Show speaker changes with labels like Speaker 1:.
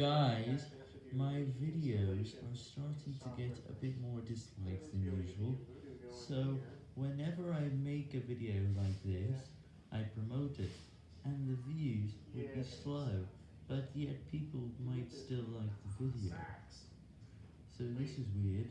Speaker 1: Guys, my videos are starting to get a bit more dislikes than usual, so whenever I make a video like this, I promote it, and the views would be slow, but yet people might still like the video. So this is weird,